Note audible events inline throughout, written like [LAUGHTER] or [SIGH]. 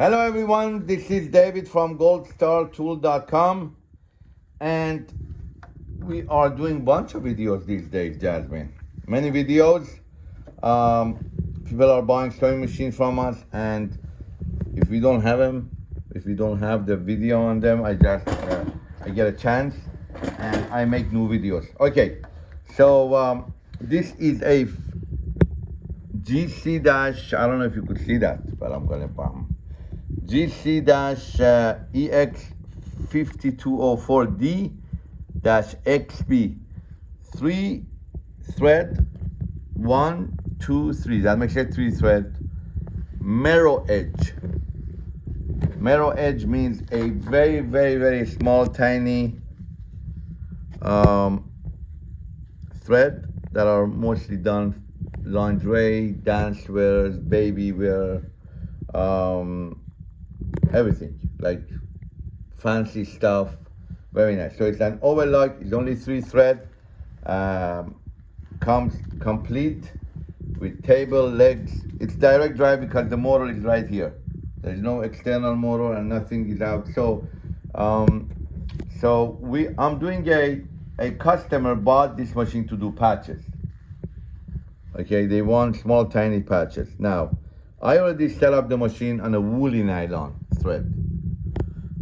Hello everyone, this is David from goldstartool.com and we are doing bunch of videos these days, Jasmine. Many videos. Um, people are buying sewing machines from us and if we don't have them, if we don't have the video on them, I just, uh, I get a chance and I make new videos. Okay, so um, this is a GC dash, I don't know if you could see that, but I'm gonna bump GC-EX5204D-XB, uh, three thread, one, two, three, that makes it three thread, merrow edge. Merrow edge means a very, very, very small, tiny um, thread that are mostly done lingerie, dance wear baby wear, um, everything like fancy stuff. Very nice. So it's an overlock. It's only three thread. Um, comes complete with table legs. It's direct drive because the motor is right here. There's no external motor and nothing is out. So, um, so we I'm doing a a customer bought this machine to do patches. Okay, they want small tiny patches. Now, I already set up the machine on a woolly nylon thread.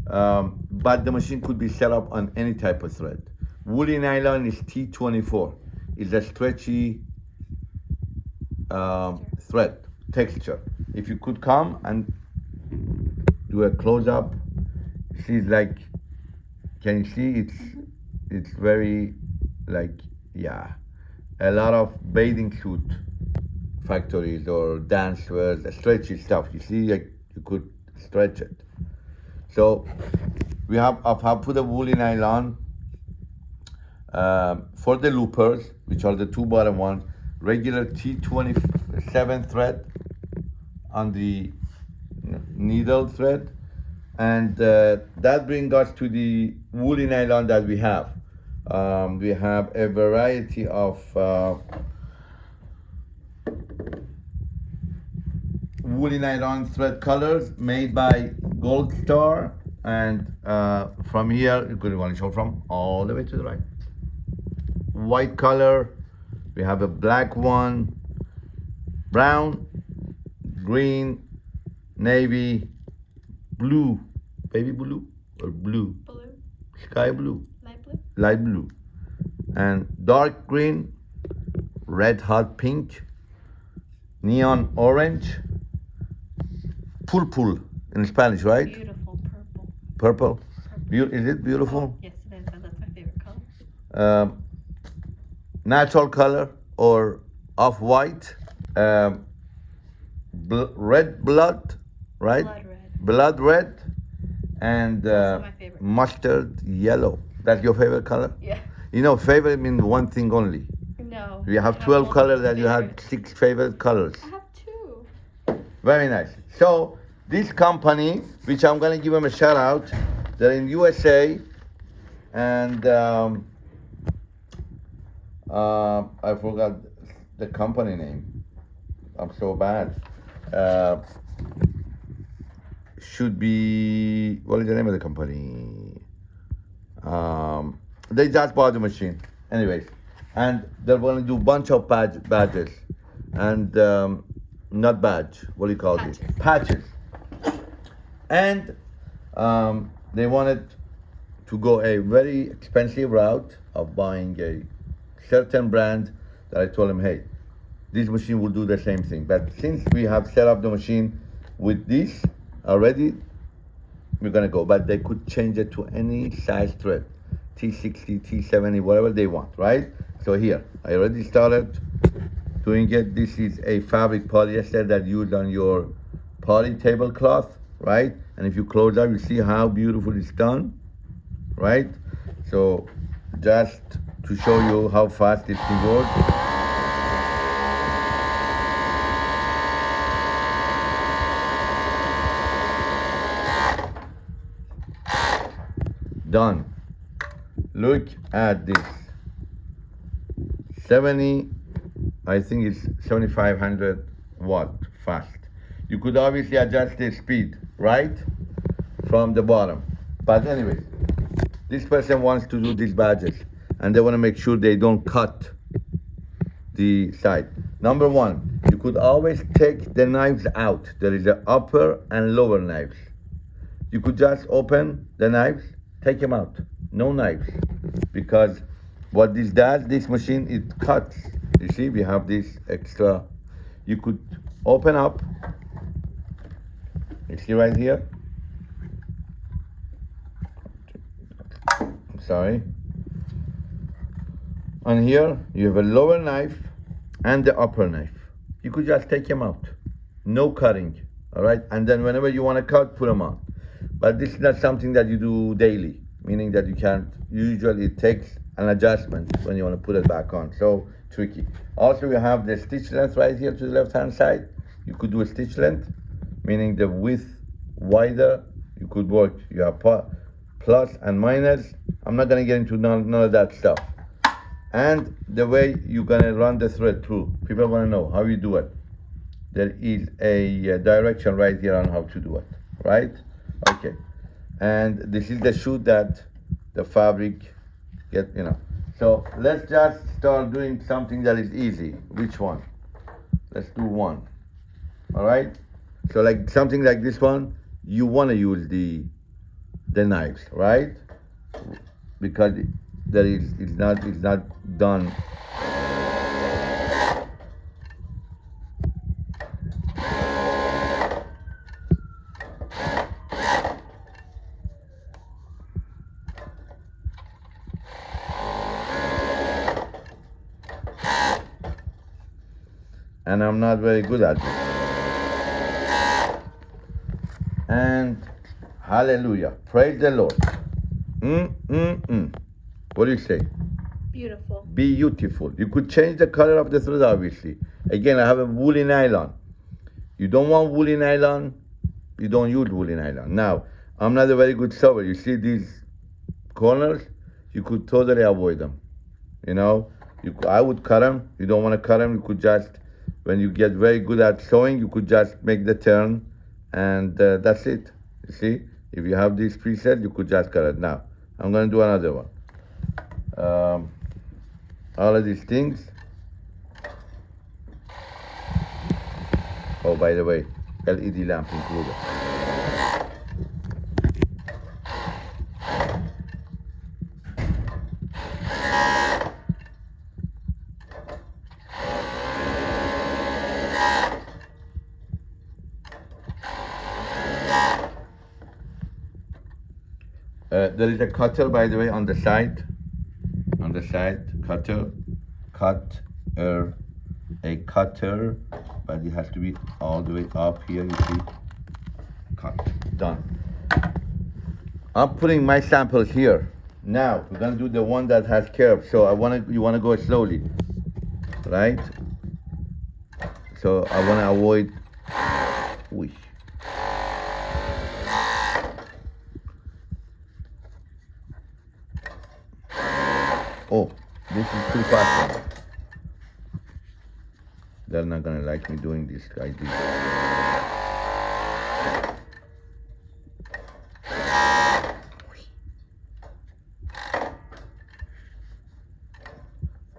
Um, but the machine could be set up on any type of thread. Woolly nylon is T24. It's a stretchy um, thread texture. If you could come and do a close up, see like, can you see it's, it's very like, yeah, a lot of bathing suit factories or dance wears, stretchy stuff. You see, like you could stretch it. So we have I've put a woolly nylon uh, for the loopers, which are the two bottom ones, regular T27 thread on the needle thread, and uh, that brings us to the woolly nylon that we have. Um, we have a variety of uh, woolly nylon thread colors made by Gold Star. And uh, from here, you could want to show from all the way to the right. White color, we have a black one, brown, green, navy, blue, baby blue or blue? Blue. Sky blue light blue and dark green red hot pink neon orange purple in Spanish right beautiful purple purple, purple. is it beautiful oh, yes it is that's my favorite color um, natural color or off-white um, bl red blood right blood red, blood red and uh, mustard yellow that's your favorite color? Yeah. You know, favorite means one thing only. No. You have 12 colors and you have six favorite colors. [LAUGHS] Very nice. So, this company, which I'm going to give them a shout out, they're in USA and um, uh, I forgot the company name. I'm so bad. Uh, should be, what is the name of the company? Um, they just bought the machine. Anyways, and they're going to do a bunch of badge, badges and um, not badge. What do you call Patches. it? Patches. And um, they wanted to go a very expensive route of buying a certain brand that I told them, hey, this machine will do the same thing. But since we have set up the machine with this already, we're gonna go, but they could change it to any size thread, T60, T70, whatever they want, right? So here, I already started doing it. This is a fabric polyester that used on your poly tablecloth, right? And if you close up, you see how beautiful it's done, right? So just to show you how fast it can work. done. Look at this. 70, I think it's 7500 watt fast. You could obviously adjust the speed, right? From the bottom. But anyways, this person wants to do these badges and they want to make sure they don't cut the side. Number one, you could always take the knives out. There is an upper and lower knives. You could just open the knives, take them out. No knives. Because what this does, this machine, it cuts. You see, we have this extra. You could open up. You see right here? I'm sorry. And here you have a lower knife and the upper knife. You could just take them out. No cutting. All right. And then whenever you want to cut, put them on. But this is not something that you do daily, meaning that you can't, usually it takes an adjustment when you want to put it back on. So tricky. Also, you have the stitch length right here to the left hand side. You could do a stitch length, meaning the width wider. You could work, you have plus and minus. I'm not going to get into none, none of that stuff. And the way you're going to run the thread through. People want to know how you do it. There is a uh, direction right here on how to do it, right? Okay. And this is the shoot that the fabric get, you know. So let's just start doing something that is easy. Which one? Let's do one. All right. So like something like this one, you want to use the the knives, right? Because there is it's not it's not done and I'm not very good at it. And hallelujah, praise the Lord. Mm, mm, mm. What do you say? Beautiful. Beautiful. You could change the color of the thread, obviously. Again, I have a woolly nylon. You don't want woolly nylon, you don't use woolly nylon. Now, I'm not a very good sewer. You see these corners? You could totally avoid them. You know, you, I would cut them. You don't want to cut them. You could just when you get very good at sewing, you could just make the turn and uh, that's it. You see, if you have this preset, you could just cut it. Now, I'm gonna do another one. Um, all of these things. Oh, by the way, LED lamp included. There is a cutter, by the way, on the side. On the side, cutter, cut, er, a cutter, but it has to be all the way up here. You see, cut, done. I'm putting my samples here. Now we're gonna do the one that has curves. So I wanna, you wanna go slowly, right? So I wanna avoid. Oh, this is too fast. They're not gonna like me doing this this.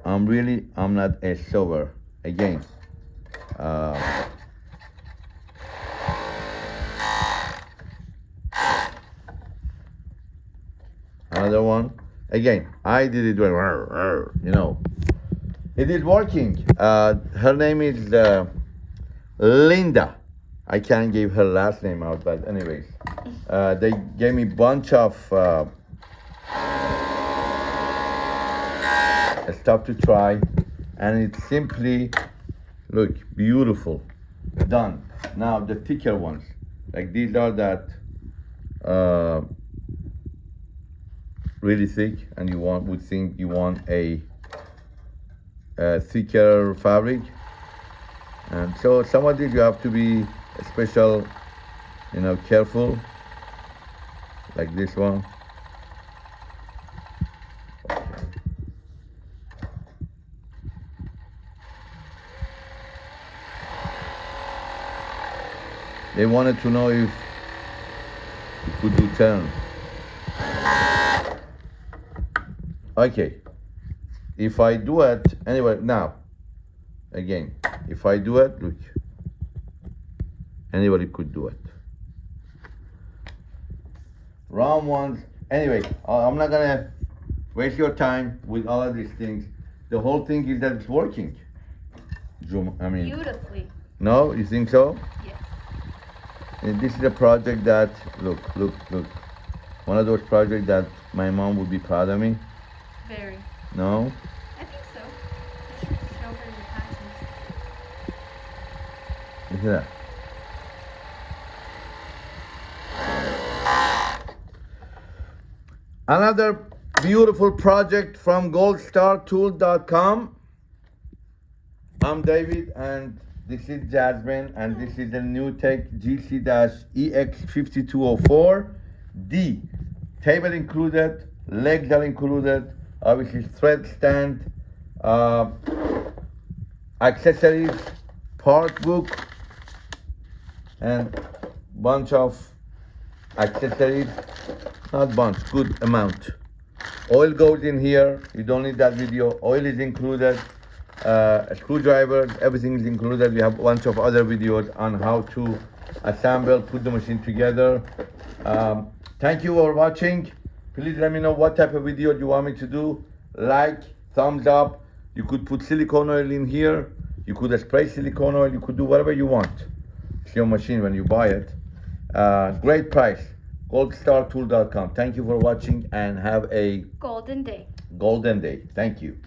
I'm really, I'm not a sewer. Again, uh, another one. Again, I did it well, you know. It is working. Uh, her name is uh, Linda. I can't give her last name out, but anyways, uh, they gave me bunch of uh, stuff to try, and it's simply look beautiful, done. Now the thicker ones, like these are that uh, really thick and you want would think you want a, a thicker fabric and so some of these you have to be special you know careful like this one They wanted to know if you could do turn. Okay. If I do it anyway now, again, if I do it, look, anybody could do it. Round one. Anyway, I'm not gonna waste your time with all of these things. The whole thing is that it's working. Zoom. I mean, Beautifully. no, you think so? Yes. And this is a project that look, look, look. One of those projects that my mom would be proud of me. Very. No, I think so. You should show her your passions. look at that. Another beautiful project from goldstartool.com. I'm David and this is Jasmine and this is the new Tech GC-EX5204. D. Table included, legs are included, obviously thread stand, uh, accessories, part book, and bunch of accessories, not bunch, good amount. Oil goes in here, you don't need that video, oil is included, uh, screwdrivers, everything is included. We have a bunch of other videos on how to assemble, put the machine together. Um, thank you for watching. Please let me know what type of video you want me to do. Like, thumbs up. You could put silicone oil in here. You could spray silicone oil. You could do whatever you want. It's your machine when you buy it. Uh, great price. goldstartool.com. Thank you for watching and have a Golden day. golden day. Thank you.